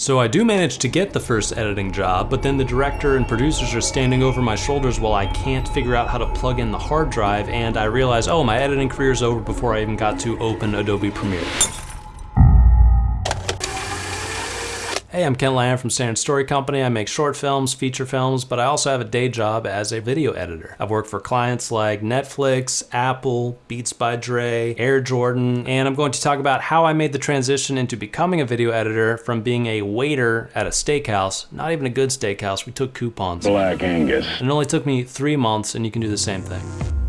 So I do manage to get the first editing job, but then the director and producers are standing over my shoulders while I can't figure out how to plug in the hard drive, and I realize, oh, my editing career is over before I even got to open Adobe Premiere. Hey, I'm Ken Lyon from Standard Story Company. I make short films, feature films, but I also have a day job as a video editor. I've worked for clients like Netflix, Apple, Beats by Dre, Air Jordan, and I'm going to talk about how I made the transition into becoming a video editor from being a waiter at a steakhouse, not even a good steakhouse, we took coupons. Black Angus. And it only took me three months and you can do the same thing.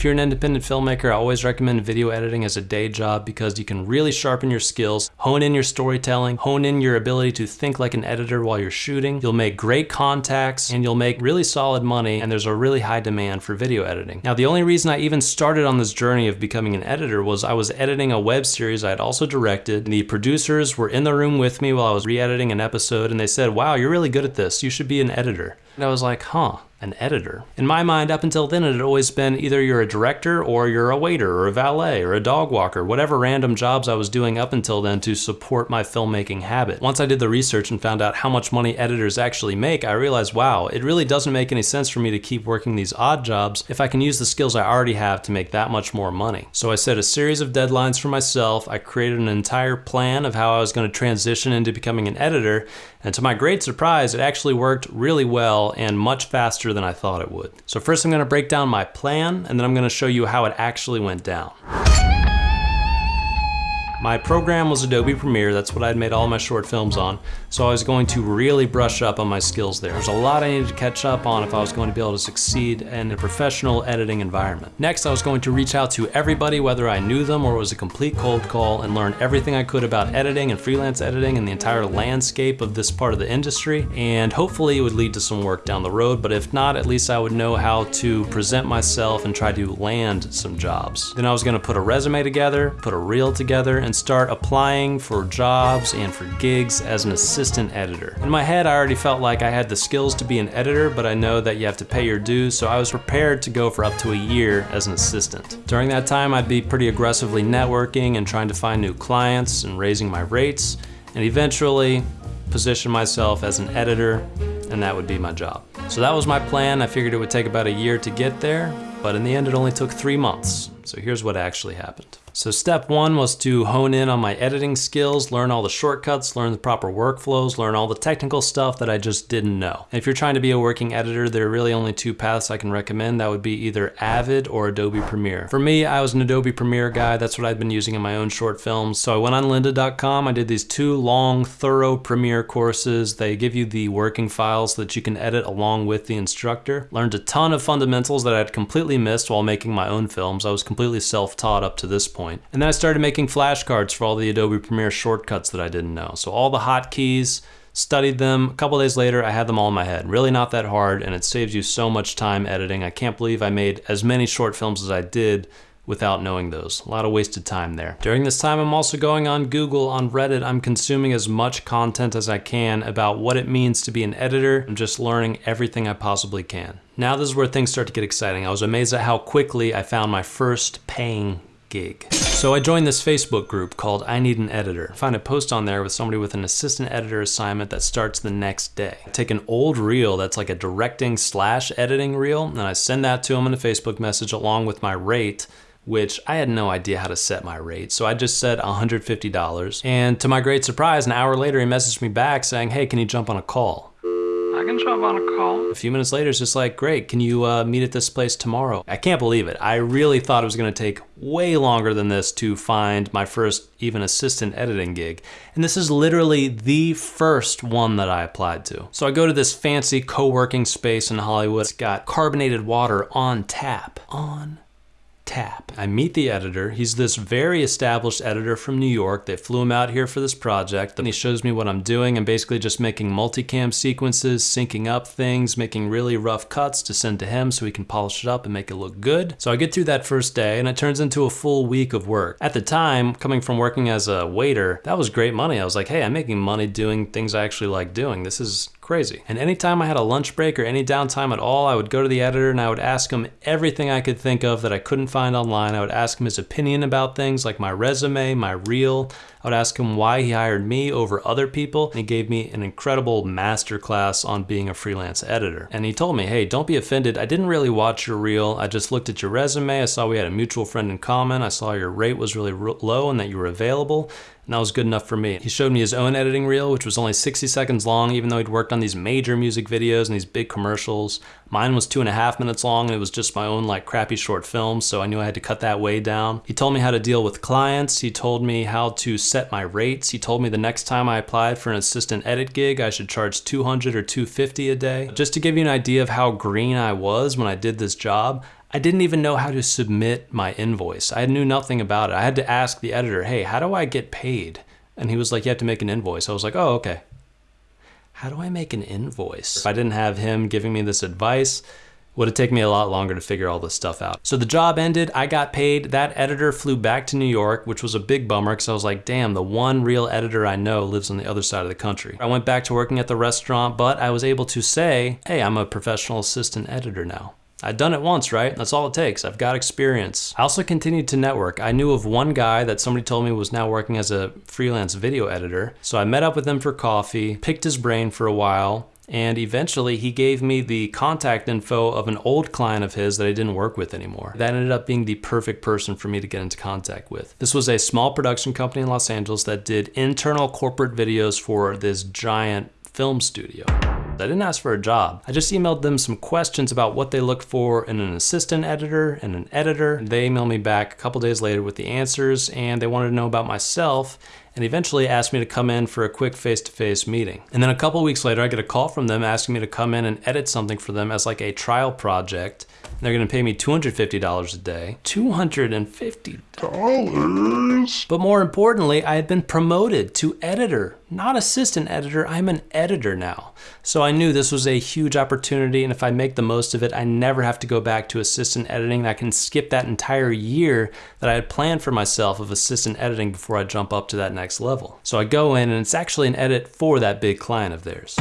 If you're an independent filmmaker, I always recommend video editing as a day job because you can really sharpen your skills, hone in your storytelling, hone in your ability to think like an editor while you're shooting. You'll make great contacts and you'll make really solid money and there's a really high demand for video editing. Now, the only reason I even started on this journey of becoming an editor was I was editing a web series I had also directed. And The producers were in the room with me while I was re-editing an episode and they said, wow, you're really good at this. You should be an editor. And I was like, huh, an editor. In my mind, up until then, it had always been either you're a director or you're a waiter or a valet or a dog walker, whatever random jobs I was doing up until then to support my filmmaking habit. Once I did the research and found out how much money editors actually make, I realized, wow, it really doesn't make any sense for me to keep working these odd jobs if I can use the skills I already have to make that much more money. So I set a series of deadlines for myself. I created an entire plan of how I was going to transition into becoming an editor. And to my great surprise, it actually worked really well and much faster than I thought it would. So first I'm gonna break down my plan and then I'm gonna show you how it actually went down. My program was Adobe Premiere, that's what I'd made all my short films on, so I was going to really brush up on my skills there. There's a lot I needed to catch up on if I was going to be able to succeed in a professional editing environment. Next, I was going to reach out to everybody, whether I knew them or it was a complete cold call, and learn everything I could about editing and freelance editing and the entire landscape of this part of the industry, and hopefully it would lead to some work down the road, but if not, at least I would know how to present myself and try to land some jobs. Then I was gonna put a resume together, put a reel together, and start applying for jobs and for gigs as an assistant editor. In my head, I already felt like I had the skills to be an editor, but I know that you have to pay your dues, so I was prepared to go for up to a year as an assistant. During that time, I'd be pretty aggressively networking and trying to find new clients and raising my rates, and eventually position myself as an editor, and that would be my job. So that was my plan. I figured it would take about a year to get there, but in the end it only took three months. So here's what actually happened. So step one was to hone in on my editing skills, learn all the shortcuts, learn the proper workflows, learn all the technical stuff that I just didn't know. And if you're trying to be a working editor, there are really only two paths I can recommend. That would be either Avid or Adobe Premiere. For me, I was an Adobe Premiere guy. That's what I'd been using in my own short films. So I went on lynda.com. I did these two long, thorough Premiere courses. They give you the working files that you can edit along with the instructor. Learned a ton of fundamentals that I'd completely missed while making my own films. I was completely self-taught up to this point point. And then I started making flashcards for all the Adobe Premiere shortcuts that I didn't know. So all the hotkeys, studied them. A couple days later, I had them all in my head. Really not that hard, and it saves you so much time editing. I can't believe I made as many short films as I did without knowing those. A lot of wasted time there. During this time, I'm also going on Google, on Reddit. I'm consuming as much content as I can about what it means to be an editor. I'm just learning everything I possibly can. Now this is where things start to get exciting. I was amazed at how quickly I found my first paying gig. So I joined this Facebook group called I Need an Editor. I find a post on there with somebody with an assistant editor assignment that starts the next day. I take an old reel that's like a directing slash editing reel and I send that to them in a Facebook message along with my rate which I had no idea how to set my rate. So I just said $150. And to my great surprise, an hour later, he messaged me back saying, hey, can you jump on a call? I can jump on a call. A few minutes later, it's just like, great, can you uh, meet at this place tomorrow? I can't believe it. I really thought it was gonna take way longer than this to find my first even assistant editing gig. And this is literally the first one that I applied to. So I go to this fancy co-working space in Hollywood. It's got carbonated water on tap. On tap. I meet the editor. He's this very established editor from New York. They flew him out here for this project. And he shows me what I'm doing. I'm basically just making multicam sequences, syncing up things, making really rough cuts to send to him so he can polish it up and make it look good. So I get through that first day and it turns into a full week of work. At the time, coming from working as a waiter, that was great money. I was like, hey, I'm making money doing things I actually like doing. This is crazy. And anytime I had a lunch break or any downtime at all, I would go to the editor and I would ask him everything I could think of that I couldn't find online. I would ask him his opinion about things like my resume, my reel. I would ask him why he hired me over other people. And he gave me an incredible masterclass on being a freelance editor. And he told me, hey, don't be offended. I didn't really watch your reel. I just looked at your resume. I saw we had a mutual friend in common. I saw your rate was really low and that you were available and that was good enough for me. He showed me his own editing reel, which was only 60 seconds long, even though he'd worked on these major music videos and these big commercials. Mine was two and a half minutes long, and it was just my own like crappy short film, so I knew I had to cut that way down. He told me how to deal with clients. He told me how to set my rates. He told me the next time I applied for an assistant edit gig, I should charge 200 or 250 a day. Just to give you an idea of how green I was when I did this job, I didn't even know how to submit my invoice. I knew nothing about it. I had to ask the editor, hey, how do I get paid? And he was like, you have to make an invoice. I was like, oh, okay. How do I make an invoice? If I didn't have him giving me this advice, would have taken me a lot longer to figure all this stuff out. So the job ended, I got paid, that editor flew back to New York, which was a big bummer because I was like, damn, the one real editor I know lives on the other side of the country. I went back to working at the restaurant, but I was able to say, hey, I'm a professional assistant editor now. I'd done it once, right? That's all it takes. I've got experience. I also continued to network. I knew of one guy that somebody told me was now working as a freelance video editor. So I met up with him for coffee, picked his brain for a while, and eventually he gave me the contact info of an old client of his that I didn't work with anymore. That ended up being the perfect person for me to get into contact with. This was a small production company in Los Angeles that did internal corporate videos for this giant film studio. I didn't ask for a job. I just emailed them some questions about what they look for in an assistant editor and an editor. They emailed me back a couple days later with the answers and they wanted to know about myself and eventually asked me to come in for a quick face-to-face -face meeting. And then a couple weeks later, I get a call from them asking me to come in and edit something for them as like a trial project. And they're gonna pay me $250 a day. $250? But more importantly, I had been promoted to editor, not assistant editor, I'm an editor now. So I knew this was a huge opportunity and if I make the most of it, I never have to go back to assistant editing. I can skip that entire year that I had planned for myself of assistant editing before I jump up to that next level. So I go in and it's actually an edit for that big client of theirs.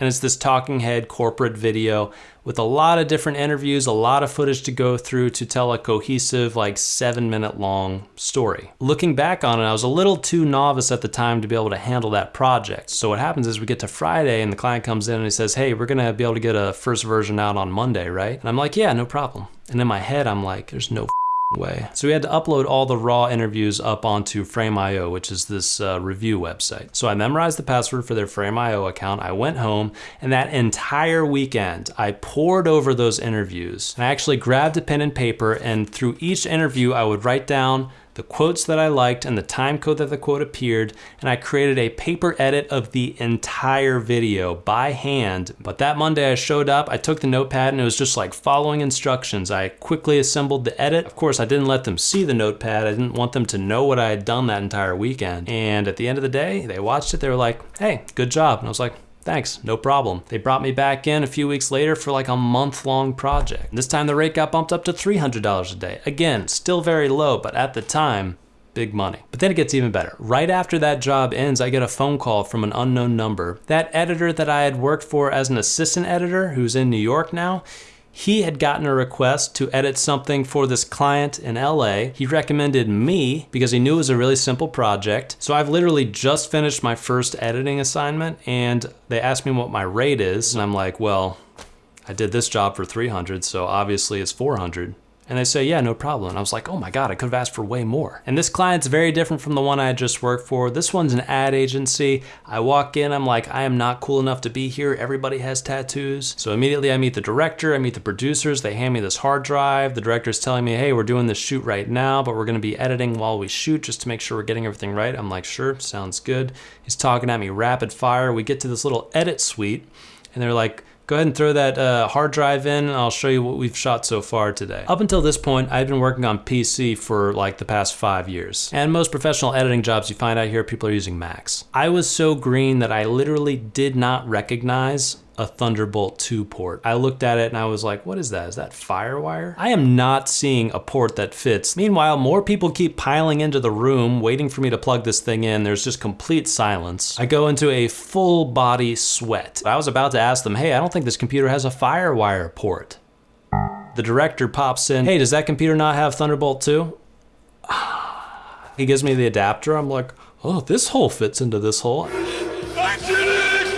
And it's this talking head corporate video with a lot of different interviews, a lot of footage to go through to tell a cohesive, like seven minute long story. Looking back on it, I was a little too novice at the time to be able to handle that project. So what happens is we get to Friday and the client comes in and he says, hey, we're gonna be able to get a first version out on Monday, right? And I'm like, yeah, no problem. And in my head, I'm like, there's no way. So we had to upload all the raw interviews up onto Frame.io, which is this uh, review website. So I memorized the password for their Frame.io account. I went home and that entire weekend, I poured over those interviews. And I actually grabbed a pen and paper and through each interview, I would write down the quotes that I liked and the time code that the quote appeared, and I created a paper edit of the entire video by hand. But that Monday I showed up, I took the notepad and it was just like following instructions. I quickly assembled the edit. Of course, I didn't let them see the notepad. I didn't want them to know what I had done that entire weekend. And at the end of the day, they watched it, they were like, hey, good job. And I was like, Thanks, no problem. They brought me back in a few weeks later for like a month long project. This time the rate got bumped up to $300 a day. Again, still very low, but at the time, big money. But then it gets even better. Right after that job ends, I get a phone call from an unknown number. That editor that I had worked for as an assistant editor, who's in New York now, he had gotten a request to edit something for this client in LA. He recommended me because he knew it was a really simple project. So I've literally just finished my first editing assignment and they asked me what my rate is. And I'm like, well, I did this job for 300, so obviously it's 400. And they say, yeah, no problem. And I was like, oh my God, I could have asked for way more. And this client's very different from the one I just worked for. This one's an ad agency. I walk in, I'm like, I am not cool enough to be here. Everybody has tattoos. So immediately I meet the director, I meet the producers. They hand me this hard drive. The director's telling me, hey, we're doing this shoot right now, but we're gonna be editing while we shoot just to make sure we're getting everything right. I'm like, sure, sounds good. He's talking at me rapid fire. We get to this little edit suite and they're like, Go ahead and throw that uh, hard drive in and I'll show you what we've shot so far today. Up until this point, I've been working on PC for like the past five years. And most professional editing jobs you find out here, people are using Macs. I was so green that I literally did not recognize a Thunderbolt 2 port. I looked at it and I was like, what is that? Is that Firewire? I am not seeing a port that fits. Meanwhile, more people keep piling into the room waiting for me to plug this thing in. There's just complete silence. I go into a full body sweat. I was about to ask them, hey, I don't think this computer has a Firewire port. The director pops in, hey, does that computer not have Thunderbolt 2? he gives me the adapter. I'm like, oh, this hole fits into this hole.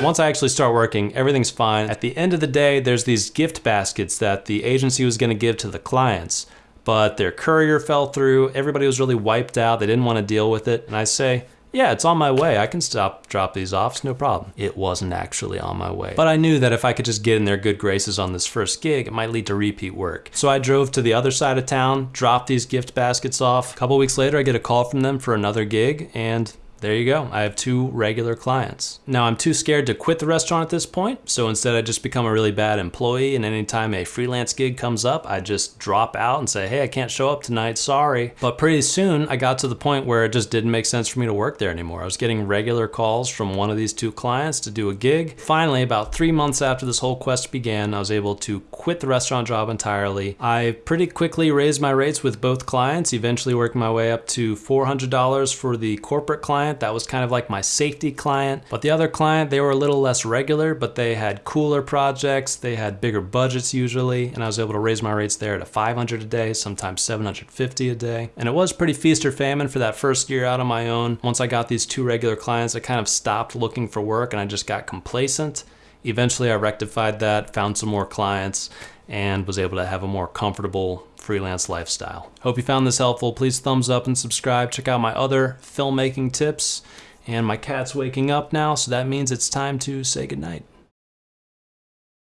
Once I actually start working, everything's fine. At the end of the day, there's these gift baskets that the agency was gonna give to the clients, but their courier fell through. Everybody was really wiped out. They didn't wanna deal with it. And I say, yeah, it's on my way. I can stop, drop these off. It's no problem. It wasn't actually on my way. But I knew that if I could just get in their good graces on this first gig, it might lead to repeat work. So I drove to the other side of town, dropped these gift baskets off. A couple weeks later, I get a call from them for another gig, and there you go. I have two regular clients. Now I'm too scared to quit the restaurant at this point, so instead I just become a really bad employee and anytime a freelance gig comes up, I just drop out and say, hey, I can't show up tonight, sorry. But pretty soon I got to the point where it just didn't make sense for me to work there anymore. I was getting regular calls from one of these two clients to do a gig. Finally, about three months after this whole quest began, I was able to quit the restaurant job entirely. I pretty quickly raised my rates with both clients, eventually working my way up to $400 for the corporate client client. That was kind of like my safety client. But the other client, they were a little less regular, but they had cooler projects. They had bigger budgets usually. And I was able to raise my rates there to 500 a day, sometimes 750 a day. And it was pretty feast or famine for that first year out on my own. Once I got these two regular clients, I kind of stopped looking for work and I just got complacent. Eventually I rectified that, found some more clients, and was able to have a more comfortable freelance lifestyle. Hope you found this helpful. Please thumbs up and subscribe. Check out my other filmmaking tips. And my cat's waking up now, so that means it's time to say goodnight.